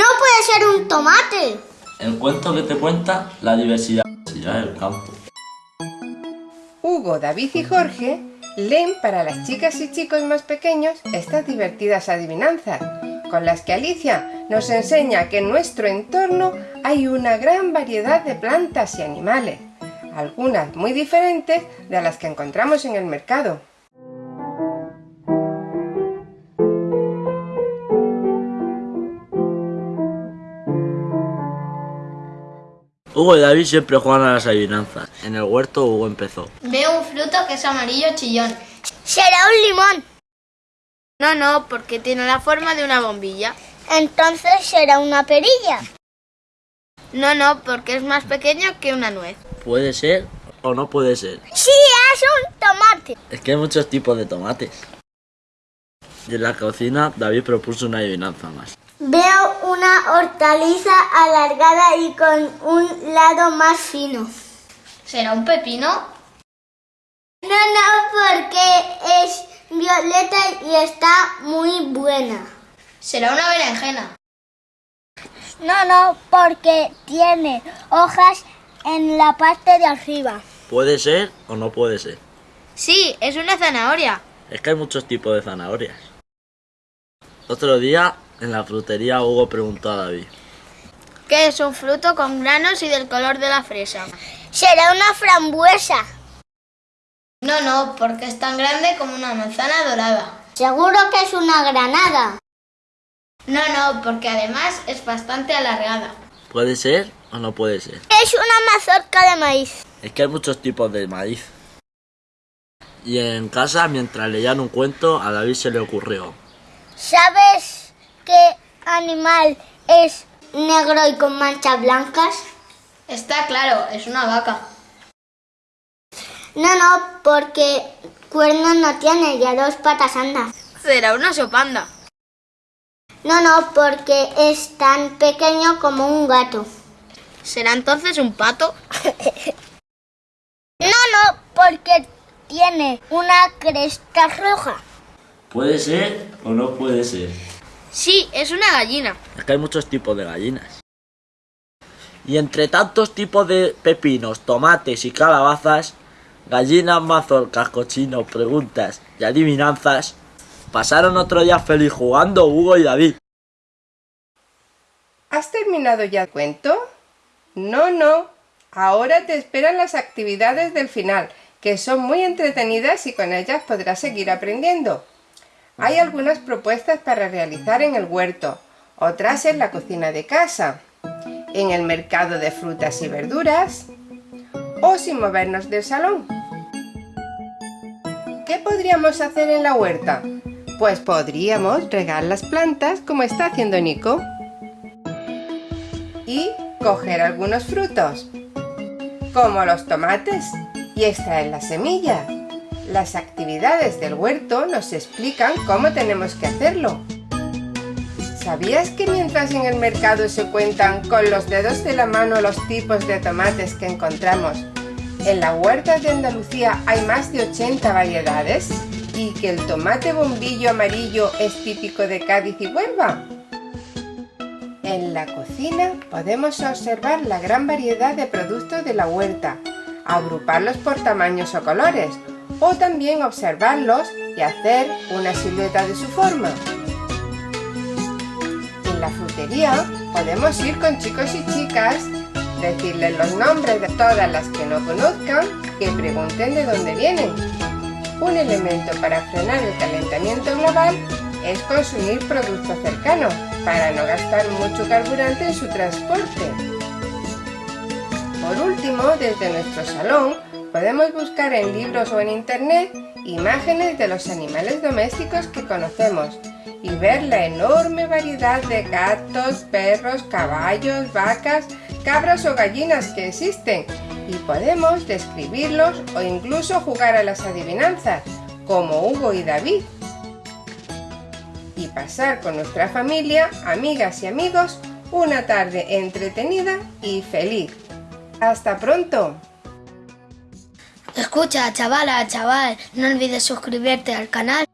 No puede ser un tomate. El cuento que te cuenta la diversidad del campo. Hugo, David y Jorge leen para las chicas y chicos más pequeños estas divertidas adivinanzas, con las que Alicia nos enseña que en nuestro entorno hay una gran variedad de plantas y animales, algunas muy diferentes de las que encontramos en el mercado. Hugo y David siempre juegan a las adivinanzas. En el huerto Hugo empezó. Veo un fruto que es amarillo chillón. Será un limón. No, no, porque tiene la forma de una bombilla. Entonces será una perilla. No, no, porque es más pequeño que una nuez. Puede ser o no puede ser. Sí, es un tomate. Es que hay muchos tipos de tomates. Y en la cocina David propuso una adivinanza más. Veo una hortaliza alargada y con un lado más fino. ¿Será un pepino? No, no, porque es violeta y está muy buena. ¿Será una berenjena? No, no, porque tiene hojas en la parte de arriba. Puede ser o no puede ser. Sí, es una zanahoria. Es que hay muchos tipos de zanahorias. Otro día, en la frutería, Hugo preguntó a David. ¿Qué es un fruto con granos y del color de la fresa? Será una frambuesa. No, no, porque es tan grande como una manzana dorada. Seguro que es una granada. No, no, porque además es bastante alargada. ¿Puede ser o no puede ser? Es una mazorca de maíz. Es que hay muchos tipos de maíz. Y en casa, mientras leían un cuento, a David se le ocurrió. ¿Sabes qué animal es negro y con manchas blancas? Está claro, es una vaca. No, no, porque cuernos no tiene y a dos patas anda. ¿Será una sopanda? No, no, porque es tan pequeño como un gato. ¿Será entonces un pato? No, no, porque tiene una cresta roja. ¿Puede ser o no puede ser? Sí, es una gallina. Es que hay muchos tipos de gallinas. Y entre tantos tipos de pepinos, tomates y calabazas, gallinas, mazorcas, cochinos, preguntas y adivinanzas, pasaron otro día feliz jugando Hugo y David. ¿Has terminado ya el cuento? No, no. Ahora te esperan las actividades del final, que son muy entretenidas y con ellas podrás seguir aprendiendo. Hay algunas propuestas para realizar en el huerto, otras en la cocina de casa, en el mercado de frutas y verduras o sin movernos del salón. ¿Qué podríamos hacer en la huerta? Pues podríamos regar las plantas como está haciendo Nico y coger algunos frutos, como los tomates, y extraer las semillas. Las del huerto nos explican cómo tenemos que hacerlo. ¿Sabías que mientras en el mercado se cuentan con los dedos de la mano los tipos de tomates que encontramos, en la huerta de Andalucía hay más de 80 variedades? ¿Y que el tomate bombillo amarillo es típico de Cádiz y Huelva? En la cocina podemos observar la gran variedad de productos de la huerta, agruparlos por tamaños o colores, o también observarlos y hacer una silueta de su forma. En la frutería podemos ir con chicos y chicas, decirles los nombres de todas las que no conozcan y pregunten de dónde vienen. Un elemento para frenar el calentamiento global es consumir productos cercanos para no gastar mucho carburante en su transporte. Por último, desde nuestro salón podemos buscar en libros o en internet imágenes de los animales domésticos que conocemos y ver la enorme variedad de gatos, perros, caballos, vacas, cabras o gallinas que existen y podemos describirlos o incluso jugar a las adivinanzas, como Hugo y David. Y pasar con nuestra familia, amigas y amigos, una tarde entretenida y feliz. ¡Hasta pronto! Escucha, chavala, chaval, no olvides suscribirte al canal